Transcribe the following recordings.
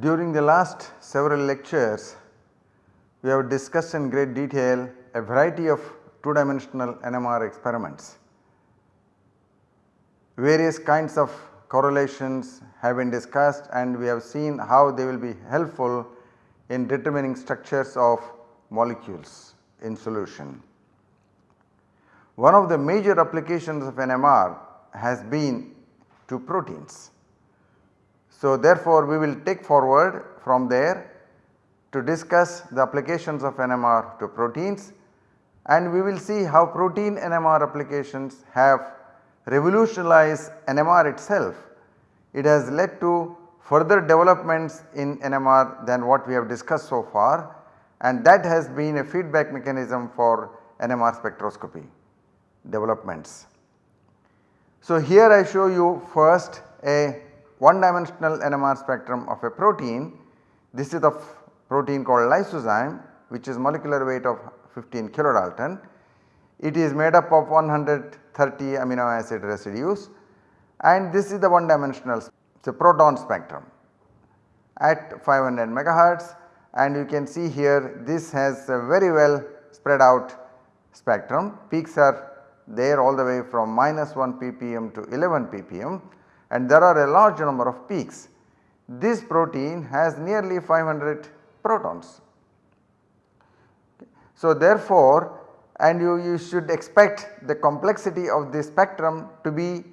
During the last several lectures, we have discussed in great detail a variety of 2 dimensional NMR experiments. Various kinds of correlations have been discussed and we have seen how they will be helpful in determining structures of molecules in solution. One of the major applications of NMR has been to proteins. So, therefore, we will take forward from there to discuss the applications of NMR to proteins and we will see how protein NMR applications have revolutionized NMR itself. It has led to further developments in NMR than what we have discussed so far and that has been a feedback mechanism for NMR spectroscopy developments. So, here I show you first a one dimensional NMR spectrum of a protein. This is the protein called lysozyme which is molecular weight of 15 kilodalton. It is made up of 130 amino acid residues and this is the one dimensional so proton spectrum at 500 megahertz and you can see here this has a very well spread out spectrum peaks are there all the way from minus 1 ppm to 11 ppm and there are a large number of peaks. This protein has nearly 500 protons. So, therefore, and you, you should expect the complexity of the spectrum to be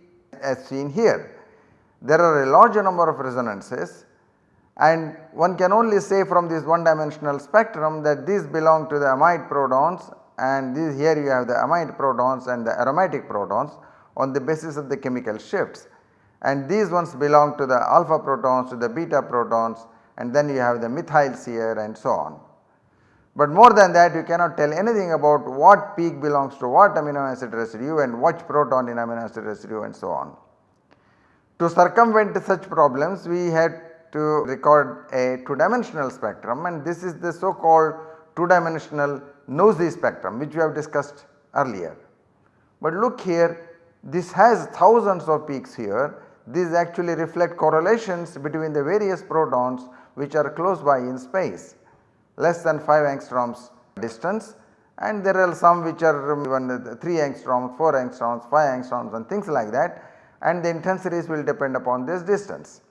as seen here. There are a large number of resonances and one can only say from this one dimensional spectrum that these belong to the amide protons and this here you have the amide protons and the aromatic protons on the basis of the chemical shifts and these ones belong to the alpha protons to the beta protons and then you have the methyls here and so on. But more than that you cannot tell anything about what peak belongs to what amino acid residue and which proton in amino acid residue and so on. To circumvent such problems we had to record a 2 dimensional spectrum and this is the so called 2 dimensional NOESY spectrum which we have discussed earlier. But look here this has thousands of peaks here these actually reflect correlations between the various protons which are close by in space less than 5 angstroms distance and there are some which are even 3 angstroms, 4 angstroms, 5 angstroms and things like that and the intensities will depend upon this distance.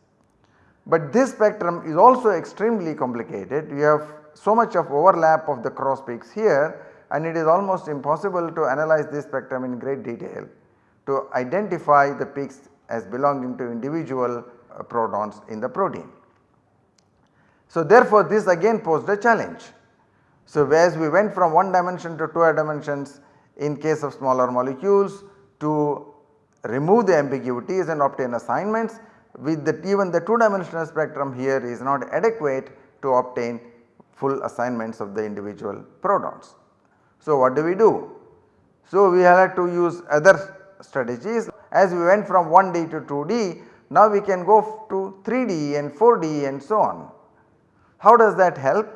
But this spectrum is also extremely complicated you have so much of overlap of the cross peaks here and it is almost impossible to analyze this spectrum in great detail to identify the peaks as belonging to individual protons in the protein. So therefore this again posed a challenge. So as we went from one dimension to two dimensions in case of smaller molecules to remove the ambiguities and obtain assignments with the even the 2 dimensional spectrum here is not adequate to obtain full assignments of the individual protons. So what do we do? So we had to use other strategies as we went from 1D to 2D now we can go to 3D and 4D and so on. How does that help?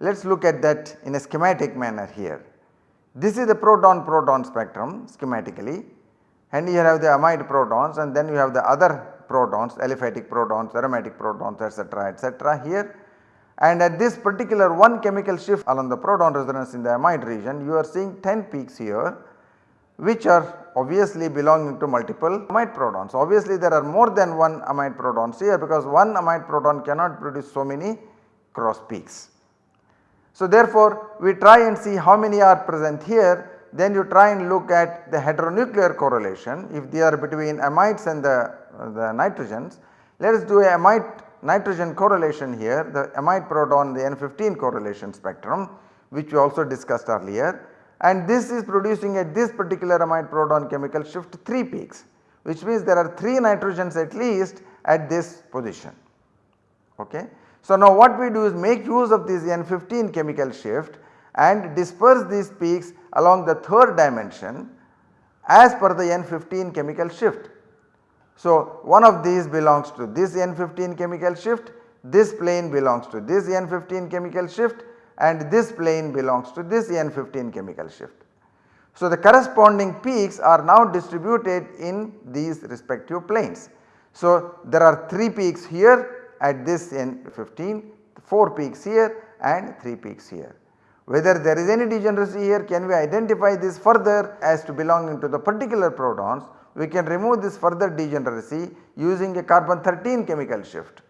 Let us look at that in a schematic manner here. This is the proton proton spectrum schematically and here have the amide protons and then you have the other protons aliphatic protons, aromatic protons etc., etc. here and at this particular one chemical shift along the proton resonance in the amide region you are seeing 10 peaks here which are obviously belonging to multiple amide protons. Obviously there are more than one amide protons here because one amide proton cannot produce so many cross peaks. So therefore we try and see how many are present here then you try and look at the heteronuclear correlation if they are between amides and the, the nitrogens. Let us do a amide nitrogen correlation here the amide proton the N15 correlation spectrum which we also discussed earlier and this is producing at this particular amide proton chemical shift 3 peaks which means there are 3 nitrogens at least at this position. Okay. So now what we do is make use of this N15 chemical shift and disperse these peaks along the third dimension as per the N15 chemical shift. So, one of these belongs to this N15 chemical shift, this plane belongs to this N15 chemical shift and this plane belongs to this N15 chemical shift. So, the corresponding peaks are now distributed in these respective planes. So, there are 3 peaks here at this N15, 4 peaks here and 3 peaks here. Whether there is any degeneracy here can we identify this further as to belonging to the particular protons we can remove this further degeneracy using a carbon 13 chemical shift.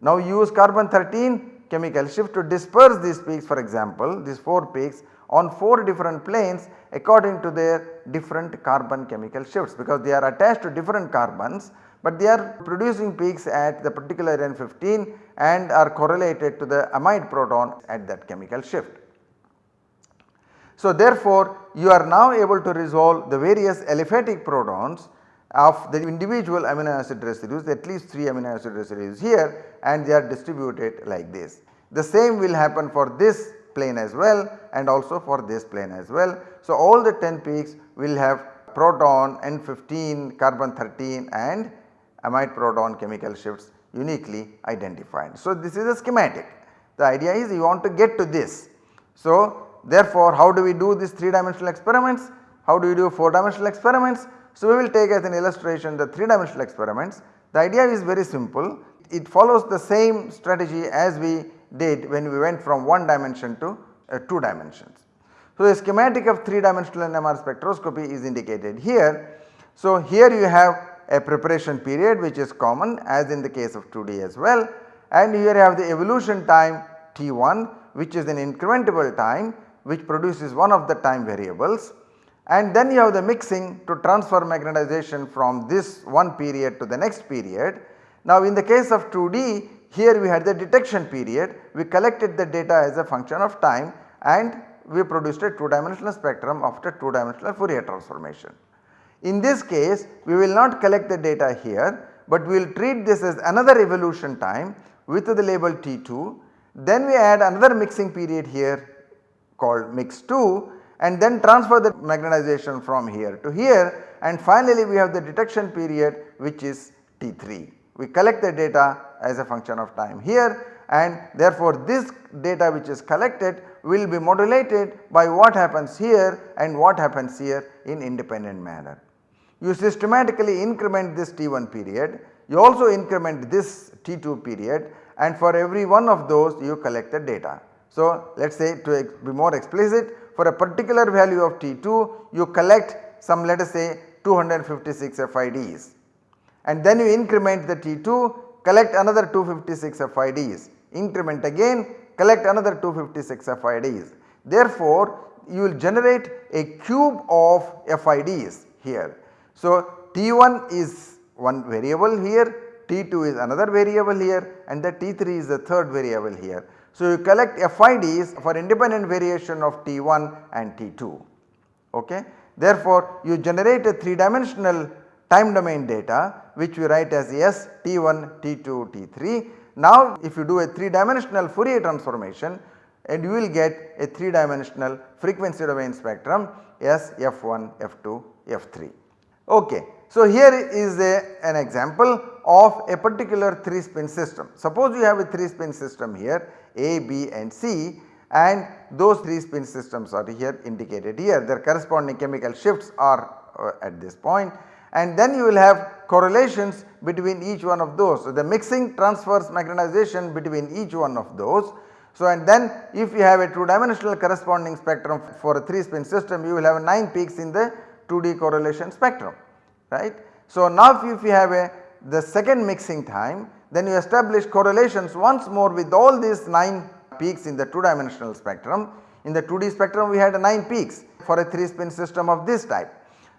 Now use carbon 13 chemical shift to disperse these peaks for example these 4 peaks on 4 different planes according to their different carbon chemical shifts because they are attached to different carbons but they are producing peaks at the particular N15 and are correlated to the amide proton at that chemical shift. So therefore you are now able to resolve the various aliphatic protons of the individual amino acid residues at least 3 amino acid residues here and they are distributed like this. The same will happen for this plane as well and also for this plane as well. So all the 10 peaks will have proton N15, carbon 13 and amide proton chemical shifts uniquely identified. So this is a schematic. The idea is you want to get to this. So Therefore, how do we do these 3 dimensional experiments? How do we do 4 dimensional experiments? So, we will take as an illustration the 3 dimensional experiments. The idea is very simple. It follows the same strategy as we did when we went from 1 dimension to uh, 2 dimensions. So, the schematic of 3 dimensional NMR spectroscopy is indicated here. So, here you have a preparation period which is common as in the case of 2D as well and here you have the evolution time T1 which is an incrementable time which produces one of the time variables and then you have the mixing to transfer magnetization from this one period to the next period. Now in the case of 2D here we had the detection period we collected the data as a function of time and we produced a 2 dimensional spectrum after 2 dimensional Fourier transformation. In this case we will not collect the data here but we will treat this as another evolution time with the label T2 then we add another mixing period here called mix 2 and then transfer the magnetization from here to here and finally we have the detection period which is T3. We collect the data as a function of time here and therefore this data which is collected will be modulated by what happens here and what happens here in independent manner. You systematically increment this T1 period, you also increment this T2 period and for every one of those you collect the data. So, let us say to be more explicit for a particular value of T2 you collect some let us say 256 FIDs and then you increment the T2 collect another 256 FIDs increment again collect another 256 FIDs. Therefore, you will generate a cube of FIDs here. So, T1 is one variable here, T2 is another variable here and the T3 is the third variable here. So, you collect FIDs for independent variation of T1 and T2. Okay. Therefore, you generate a 3 dimensional time domain data which we write as S T1, T2, T3. Now, if you do a 3 dimensional Fourier transformation and you will get a 3 dimensional frequency domain spectrum S F1, F2, F3. Okay. So, here is a, an example of a particular 3 spin system. Suppose you have a 3 spin system here A, B and C and those 3 spin systems are here indicated here their corresponding chemical shifts are uh, at this point and then you will have correlations between each one of those. So, the mixing transfers magnetization between each one of those. So, and then if you have a 2 dimensional corresponding spectrum for a 3 spin system you will have 9 peaks in the 2D correlation spectrum right. So, now if you have a the second mixing time then you establish correlations once more with all these 9 peaks in the 2 dimensional spectrum. In the 2D spectrum we had 9 peaks for a 3 spin system of this type.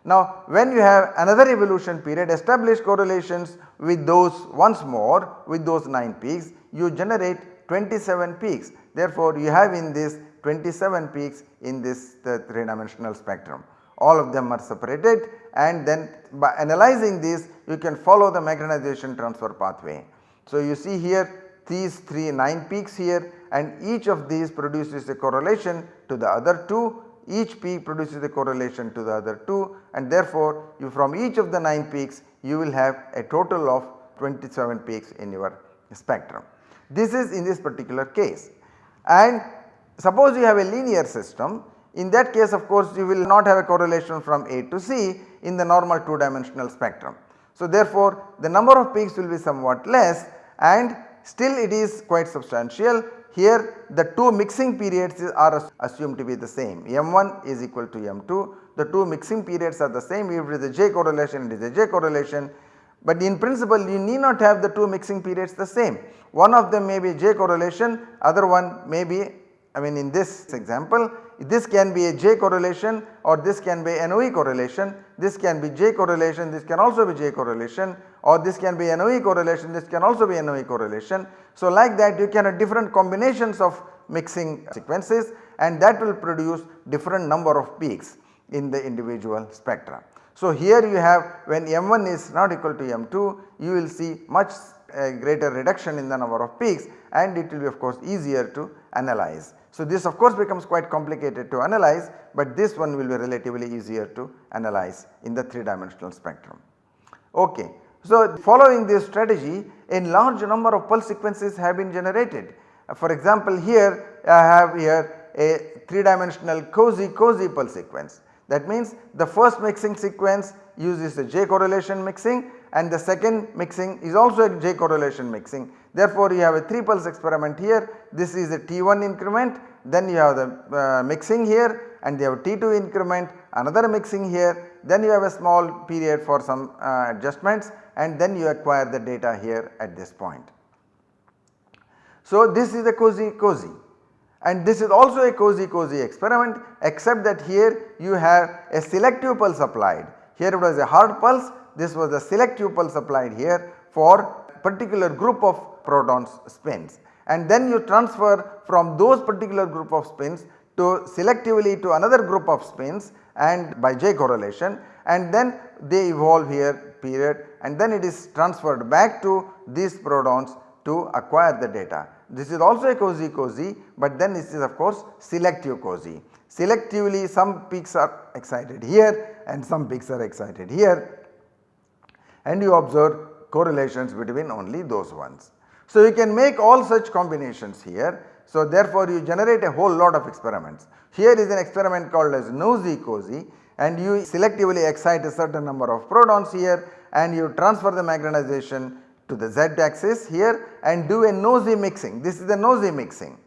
Now when you have another evolution period establish correlations with those once more with those 9 peaks you generate 27 peaks. Therefore you have in this 27 peaks in this 3 dimensional spectrum all of them are separated and then by analyzing this you can follow the magnetization transfer pathway. So, you see here these 3 9 peaks here and each of these produces a correlation to the other 2 each peak produces a correlation to the other 2 and therefore you from each of the 9 peaks you will have a total of 27 peaks in your spectrum. This is in this particular case and suppose you have a linear system in that case of course you will not have a correlation from A to C in the normal 2 dimensional spectrum. So therefore the number of peaks will be somewhat less and still it is quite substantial. Here the 2 mixing periods are assumed to be the same. M1 is equal to m2 the 2 mixing periods are the same. If it is a J correlation it is a J correlation. But in principle you need not have the 2 mixing periods the same. One of them may be J correlation other one may be I mean in this example this can be a J correlation or this can be an NOE correlation, this can be J correlation, this can also be J correlation or this can be an NOE correlation, this can also be an NOE correlation. So like that you can have different combinations of mixing sequences and that will produce different number of peaks in the individual spectra. So here you have when M1 is not equal to M2 you will see much uh, greater reduction in the number of peaks and it will be of course easier to analyze. So this of course becomes quite complicated to analyze but this one will be relatively easier to analyze in the 3 dimensional spectrum. Okay. So following this strategy a large number of pulse sequences have been generated. For example here I have here a 3 dimensional COSY COSY pulse sequence. That means the first mixing sequence uses a J correlation mixing and the second mixing is also a J correlation mixing. Therefore, you have a 3 pulse experiment here this is a T1 increment then you have the uh, mixing here and you have T2 increment another mixing here then you have a small period for some uh, adjustments and then you acquire the data here at this point. So, this is a COSY COSY and this is also a COSY COSY experiment except that here you have a selective pulse applied. Here it was a hard pulse this was a selective pulse applied here for particular group of protons spins and then you transfer from those particular group of spins to selectively to another group of spins and by J correlation and then they evolve here period and then it is transferred back to these protons to acquire the data. This is also a COSY COSY but then this is of course selective COSY. Selectively some peaks are excited here and some peaks are excited here and you observe correlations between only those ones. So you can make all such combinations here. So therefore you generate a whole lot of experiments. Here is an experiment called as NOESY COSY and you selectively excite a certain number of protons here and you transfer the magnetization to the z axis here and do a NOESY mixing. This is the NOESY mixing.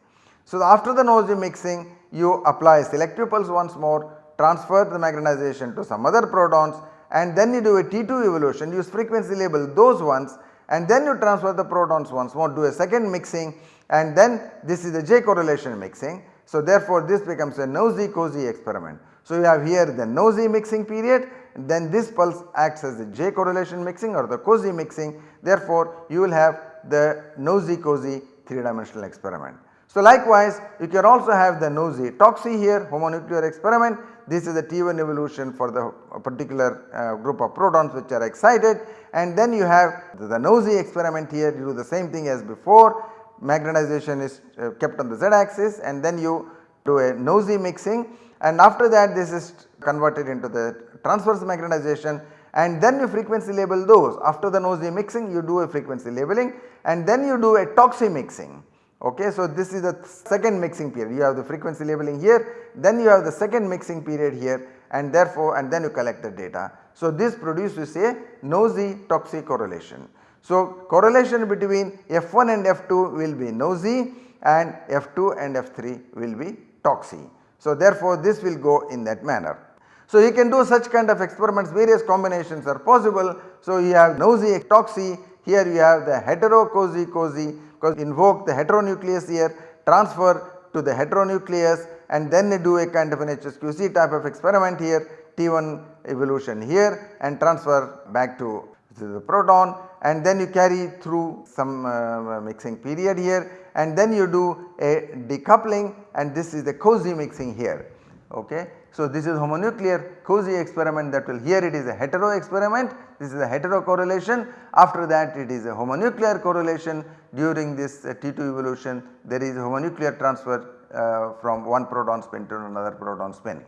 So after the NOESY mixing you apply selective pulse once more transfer the magnetization to some other protons and then you do a T2 evolution use frequency label those ones and then you transfer the protons once more do a second mixing and then this is the J correlation mixing. So therefore this becomes a NOESY COSY experiment. So you have here the NOESY mixing period then this pulse acts as the J correlation mixing or the COSY mixing therefore you will have the NOESY COSY 3 dimensional experiment. So likewise you can also have the NOESY. TOCSY here homonuclear experiment. This is the T1 evolution for the particular uh, group of protons which are excited. And then you have the, the NOESY experiment here. You do the same thing as before. Magnetization is uh, kept on the z axis and then you do a NOESY mixing. And after that this is converted into the transverse magnetization. And then you frequency label those. After the NOESY mixing you do a frequency labeling. And then you do a TOCSY mixing Okay, so this is the second mixing period you have the frequency labeling here then you have the second mixing period here and therefore and then you collect the data. So this produces a NOESY TOCSY correlation. So correlation between F1 and F2 will be NOESY and F2 and F3 will be TOCSY. So therefore this will go in that manner. So you can do such kind of experiments various combinations are possible. So you have NOESY TOCSY here you have the hetero COSY COSY because invoke the heteronucleus here transfer to the heteronucleus and then they do a kind of an HSQC type of experiment here T1 evolution here and transfer back to the proton and then you carry through some uh, mixing period here and then you do a decoupling and this is the COSY mixing here okay. So this is homonuclear COSY experiment that will here it is a hetero experiment this is a hetero correlation after that it is a homonuclear correlation during this uh, T2 evolution there is homonuclear transfer uh, from one proton spin to another proton spin.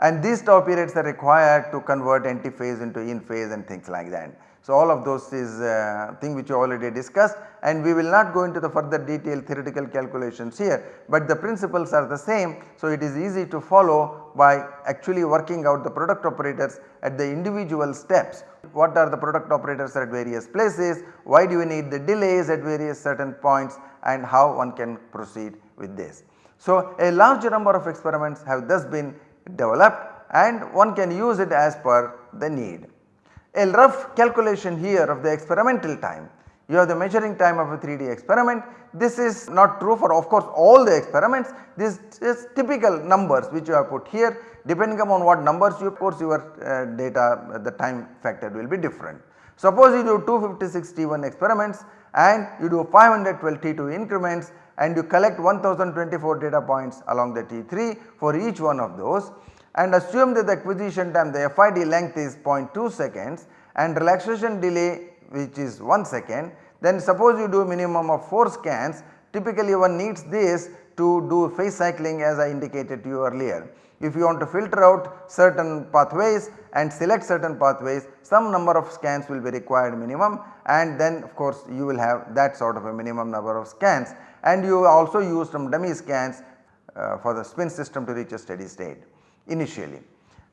and these tau periods are required to convert antiphase into in phase and things like that. So, all of those is uh, thing which you already discussed and we will not go into the further detailed theoretical calculations here, but the principles are the same. So, it is easy to follow by actually working out the product operators at the individual steps. What are the product operators at various places, why do you need the delays at various certain points and how one can proceed with this. So, a large number of experiments have thus been developed and one can use it as per the need a rough calculation here of the experimental time. You have the measuring time of a 3D experiment. This is not true for of course all the experiments. This is typical numbers which you have put here depending upon what numbers you of course your uh, data the time factor will be different. Suppose you do 256 T1 experiments and you do 512 T2 increments and you collect 1024 data points along the T3 for each one of those and assume that the acquisition time the FID length is 0.2 seconds and relaxation delay which is 1 second then suppose you do minimum of 4 scans typically one needs this to do phase cycling as I indicated to you earlier. If you want to filter out certain pathways and select certain pathways some number of scans will be required minimum and then of course you will have that sort of a minimum number of scans and you also use some dummy scans uh, for the spin system to reach a steady state initially.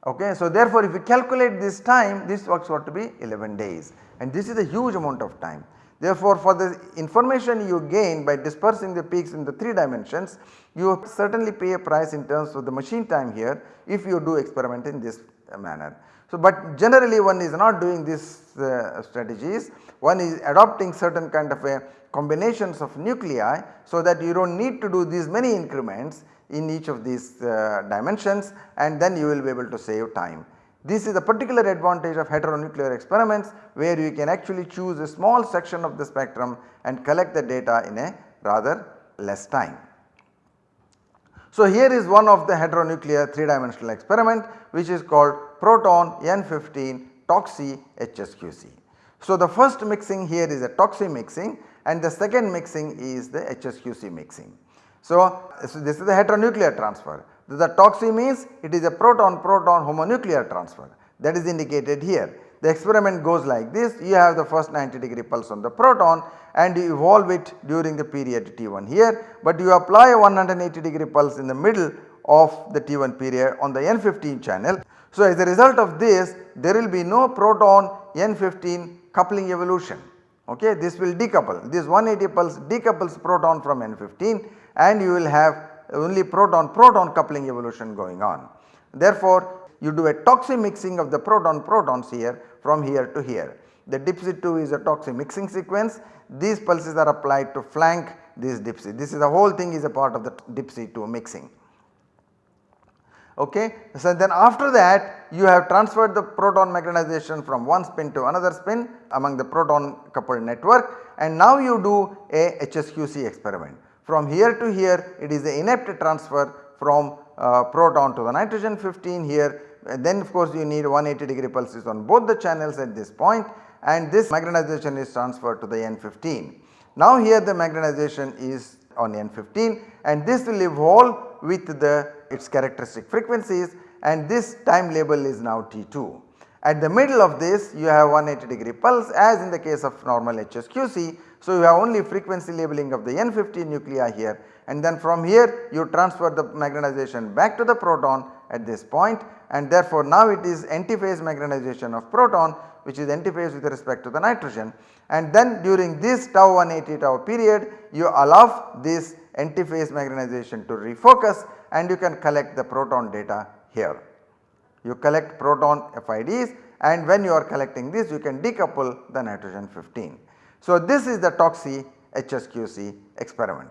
Okay. So, therefore, if you calculate this time this works out to be 11 days and this is a huge amount of time. Therefore, for the information you gain by dispersing the peaks in the 3 dimensions you certainly pay a price in terms of the machine time here if you do experiment in this manner. So, but generally one is not doing these uh, strategies one is adopting certain kind of a combinations of nuclei so that you do not need to do these many increments in each of these uh, dimensions and then you will be able to save time. This is a particular advantage of heteronuclear experiments where you can actually choose a small section of the spectrum and collect the data in a rather less time. So, here is one of the heteronuclear 3 dimensional experiment which is called proton N15 TOCSY HSQC. So, the first mixing here is a TOCSY mixing and the second mixing is the HSQC mixing. So, so this is the heteronuclear transfer. The TOCSY means it is a proton proton homonuclear transfer. That is indicated here. The experiment goes like this. You have the first 90 degree pulse on the proton and you evolve it during the period T1 here, but you apply a 180 degree pulse in the middle of the T1 period on the N15 channel. So, as a result of this there will be no proton N15 coupling evolution. Okay? This will decouple. This 180 pulse decouples proton from N15 and you will have only proton proton coupling evolution going on. Therefore, you do a TOCSY mixing of the proton protons here from here to here. The DIPSI 2 is a TOCSY mixing sequence these pulses are applied to flank this DIPSI this is the whole thing is a part of the DIPSI 2 mixing. Okay. So, then after that you have transferred the proton magnetization from one spin to another spin among the proton coupled network and now you do a HSQC experiment. From here to here it is the inept transfer from uh, proton to the nitrogen 15 here then of course you need 180 degree pulses on both the channels at this point and this magnetization is transferred to the N15. Now here the magnetization is on N15 and this will evolve with the its characteristic frequencies and this time label is now T2. At the middle of this you have 180 degree pulse as in the case of normal HSQC so, you have only frequency labeling of the N15 nuclei here and then from here you transfer the magnetization back to the proton at this point and therefore now it is antiphase magnetization of proton which is antiphase with respect to the nitrogen and then during this tau 180 tau period you allow this antiphase magnetization to refocus and you can collect the proton data here. You collect proton FIDs and when you are collecting this you can decouple the nitrogen 15. So, this is the TOCSY HSQC experiment.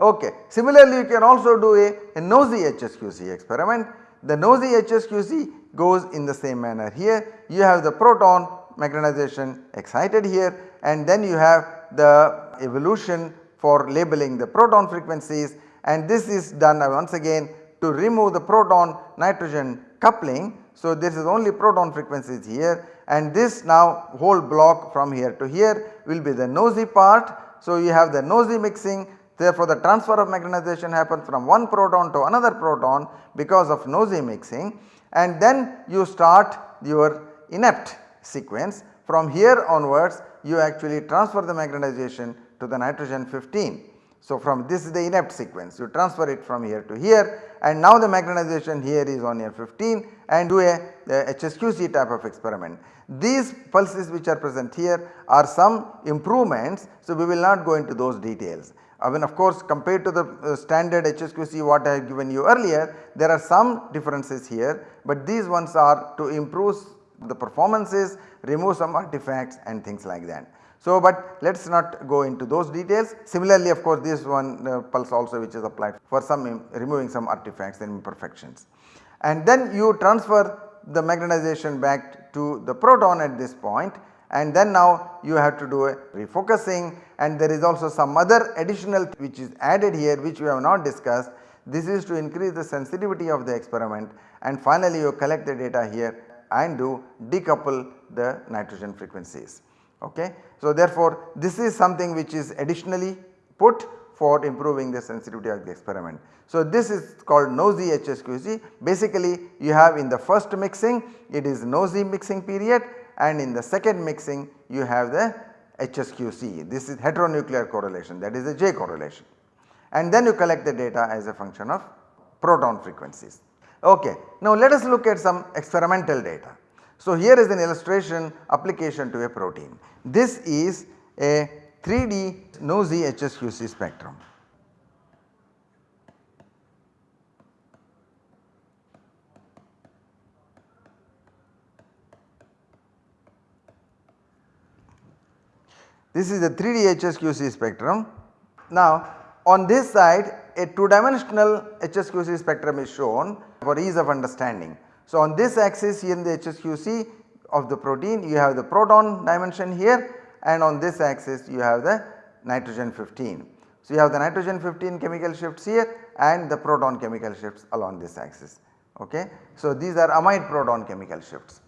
Okay. Similarly, you can also do a, a HSQC experiment. The NOESY HSQC goes in the same manner here. You have the proton magnetization excited here and then you have the evolution for labeling the proton frequencies and this is done once again to remove the proton nitrogen coupling. So, this is only proton frequencies here and this now whole block from here to here will be the NOESY part. So, you have the NOESY mixing Therefore, the transfer of magnetization happens from one proton to another proton because of NOESY mixing and then you start your inept sequence. From here onwards you actually transfer the magnetization to the nitrogen 15. So, from this is the inept sequence you transfer it from here to here and now the magnetization here is on here 15 and do a, a HSQC type of experiment. These pulses which are present here are some improvements. So, we will not go into those details. I mean of course compared to the uh, standard HSQC what I have given you earlier there are some differences here but these ones are to improve the performances remove some artifacts and things like that. So, but let us not go into those details. Similarly, of course, this one uh, pulse also which is applied for some removing some artifacts and imperfections. And then you transfer the magnetization back to the proton at this point and then now you have to do a refocusing and there is also some other additional which is added here which we have not discussed. This is to increase the sensitivity of the experiment and finally you collect the data here and do decouple the nitrogen frequencies. Okay. So, therefore, this is something which is additionally put for improving the sensitivity of the experiment. So, this is called NOESY HSQC basically you have in the first mixing it is NOESY mixing period and in the second mixing you have the HSQC this is heteronuclear correlation that is the J correlation and then you collect the data as a function of proton frequencies. Okay. Now, let us look at some experimental data. So, here is an illustration application to a protein. This is a 3D NOESY HSQC spectrum. This is a 3D HSQC spectrum. Now on this side a 2 dimensional HSQC spectrum is shown for ease of understanding. So, on this axis here in the HSQC of the protein you have the proton dimension here and on this axis you have the nitrogen 15. So, you have the nitrogen 15 chemical shifts here and the proton chemical shifts along this axis. Okay. So, these are amide proton chemical shifts.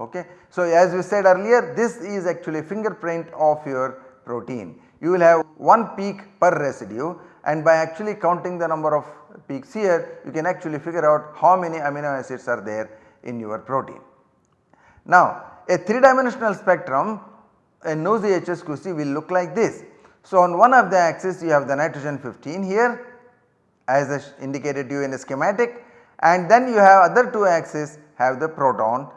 Okay. So, as we said earlier this is actually fingerprint of your protein. You will have one peak per residue and by actually counting the number of peaks here you can actually figure out how many amino acids are there in your protein. Now a 3 dimensional spectrum a NOESY HSQC will look like this. So on one of the axis you have the nitrogen 15 here as indicated you in the schematic and then you have other two axes have the proton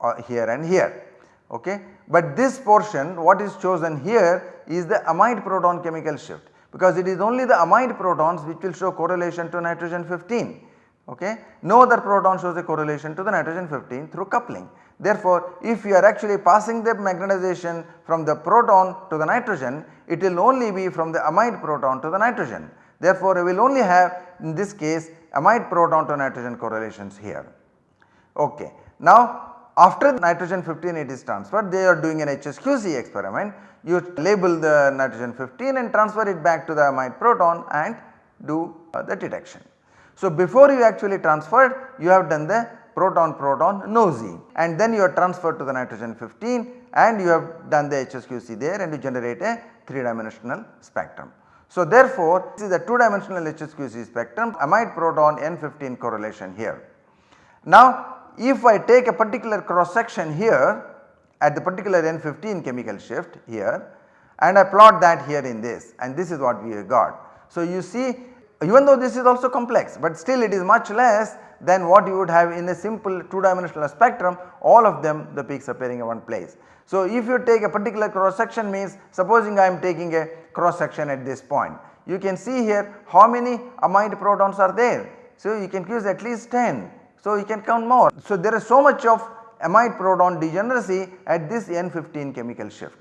uh, here and here okay. But this portion what is chosen here is the amide proton chemical shift because it is only the amide protons which will show correlation to nitrogen 15 okay. No other proton shows a correlation to the nitrogen 15 through coupling. Therefore, if you are actually passing the magnetization from the proton to the nitrogen it will only be from the amide proton to the nitrogen. Therefore, we will only have in this case amide proton to nitrogen correlations here. Okay. Now, after nitrogen 15 it is transferred they are doing an HSQC experiment you label the nitrogen 15 and transfer it back to the amide proton and do uh, the detection. So, before you actually transferred you have done the proton proton NOESY and then you are transferred to the nitrogen 15 and you have done the HSQC there and you generate a 3 dimensional spectrum. So, therefore, this is a 2 dimensional HSQC spectrum amide proton N15 correlation here. Now, if I take a particular cross section here at the particular N15 chemical shift here and I plot that here in this and this is what we got. So, you see even though this is also complex but still it is much less than what you would have in a simple 2 dimensional spectrum all of them the peaks appearing in one place. So, if you take a particular cross section means supposing I am taking a cross section at this point you can see here how many amide protons are there. So, you can use at least 10 so, you can count more. So, there is so much of amide proton degeneracy at this N15 chemical shift.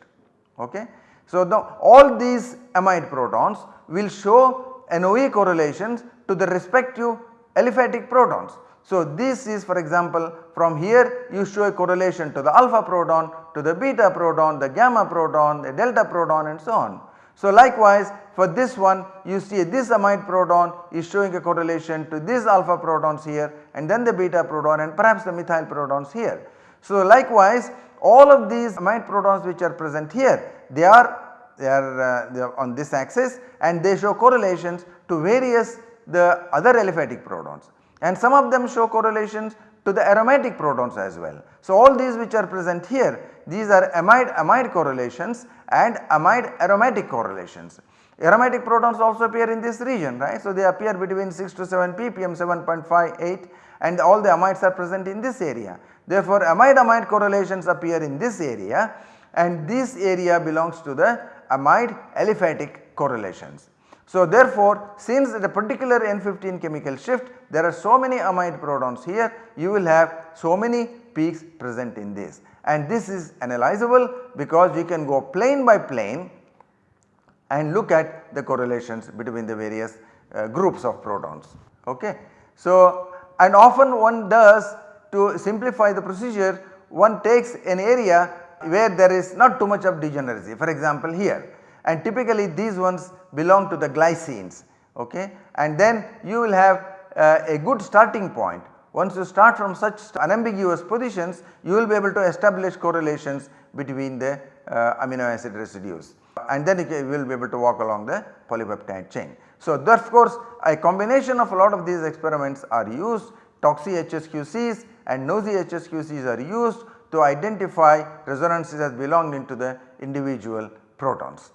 Okay. So, the, all these amide protons will show NOE correlations to the respective aliphatic protons. So, this is for example from here you show a correlation to the alpha proton, to the beta proton, the gamma proton, the delta proton and so on. So likewise for this one you see this amide proton is showing a correlation to this alpha protons here and then the beta proton and perhaps the methyl protons here. So likewise all of these amide protons which are present here they are they are, uh, they are on this axis and they show correlations to various the other aliphatic protons and some of them show correlations to the aromatic protons as well. So, all these which are present here these are amide amide correlations and amide aromatic correlations. Aromatic protons also appear in this region right. So, they appear between 6 to 7 ppm 7.58 and all the amides are present in this area. Therefore, amide amide correlations appear in this area and this area belongs to the amide aliphatic correlations. So, therefore, since the particular N15 chemical shift there are so many amide protons here you will have so many peaks present in this and this is analyzable because we can go plane by plane and look at the correlations between the various uh, groups of protons. Okay. So, and often one does to simplify the procedure one takes an area where there is not too much of degeneracy. For example here. And typically these ones belong to the glycines. Okay? And then you will have uh, a good starting point once you start from such unambiguous positions you will be able to establish correlations between the uh, amino acid residues and then you will be able to walk along the polypeptide chain. So, of course a combination of a lot of these experiments are used TOCSY HSQCs and NOESY HSQCs are used to identify resonances as belonging to the individual protons.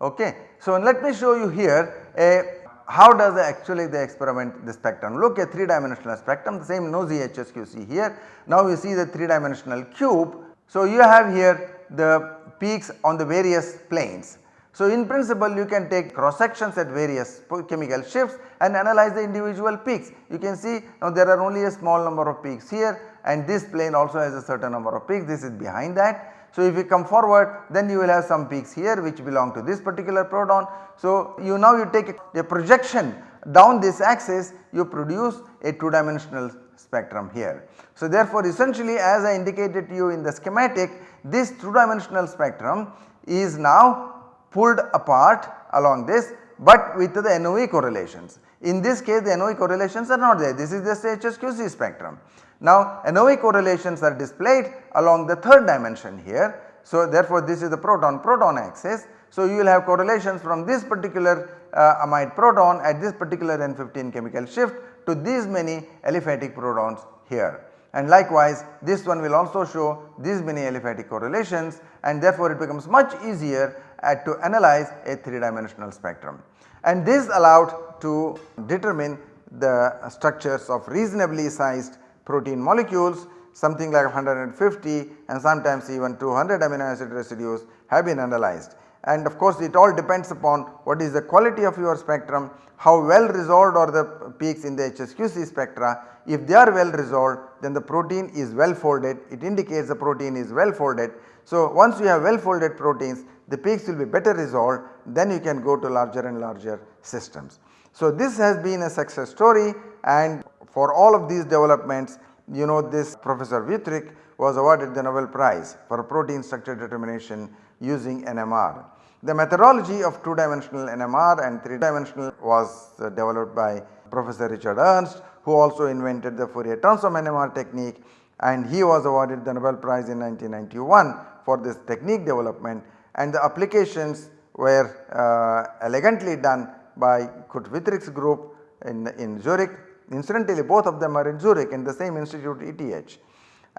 Okay. So, let me show you here a how does actually the experiment the spectrum look a 3 dimensional spectrum the same NOESY HSQC here. Now you see the 3 dimensional cube. So, you have here the peaks on the various planes. So, in principle you can take cross sections at various chemical shifts and analyze the individual peaks. You can see now there are only a small number of peaks here and this plane also has a certain number of peaks this is behind that. So, if you come forward then you will have some peaks here which belong to this particular proton. So, you now you take a projection down this axis you produce a 2 dimensional spectrum here. So, therefore, essentially as I indicated to you in the schematic this 2 dimensional spectrum is now pulled apart along this but with the NOE correlations. In this case the NOE correlations are not there this is just HSQC spectrum. Now NOE correlations are displayed along the third dimension here. So therefore this is the proton proton axis. So you will have correlations from this particular uh, amide proton at this particular N15 chemical shift to these many aliphatic protons here. And likewise this one will also show these many aliphatic correlations and therefore it becomes much easier uh, to analyze a 3 dimensional spectrum. And this allowed to determine the structures of reasonably sized protein molecules something like 150 and sometimes even 200 amino acid residues have been analyzed. And of course, it all depends upon what is the quality of your spectrum, how well resolved are the peaks in the HSQC spectra. If they are well resolved then the protein is well folded, it indicates the protein is well folded. So, once you have well folded proteins the peaks will be better resolved then you can go to larger and larger systems. So, this has been a success story and for all of these developments you know this Professor Wüthrich was awarded the Nobel Prize for protein structure determination using NMR. The methodology of 2 dimensional NMR and 3 dimensional was uh, developed by Professor Richard Ernst who also invented the Fourier transform NMR technique and he was awarded the Nobel Prize in 1991 for this technique development and the applications were uh, elegantly done by Kurt Wüthrich's group in, in Zurich Incidentally both of them are in Zurich in the same institute ETH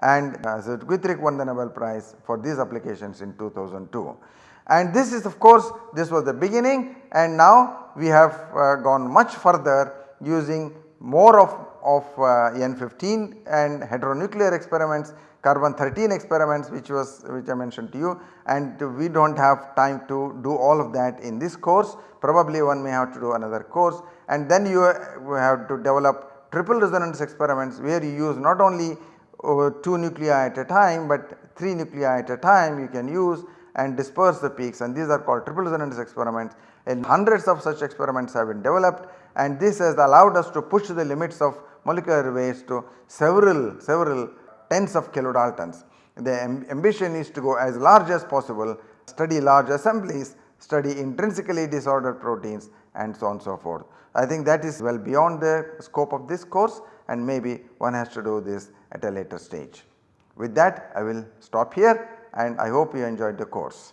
and uh, so Wüthrich won the Nobel Prize for these applications in 2002. And this is of course this was the beginning and now we have uh, gone much further using more of, of uh, N15 and heteronuclear experiments carbon 13 experiments which was which I mentioned to you. And we do not have time to do all of that in this course. Probably one may have to do another course and then you have to develop triple resonance experiments where you use not only uh, 2 nuclei at a time but 3 nuclei at a time you can use and disperse the peaks. And these are called triple resonance experiments. And hundreds of such experiments have been developed. And this has allowed us to push the limits of molecular weights to several several tens of kilodaltons. The ambition is to go as large as possible, study large assemblies, study intrinsically disordered proteins and so on and so forth. I think that is well beyond the scope of this course and maybe one has to do this at a later stage. With that I will stop here and I hope you enjoyed the course.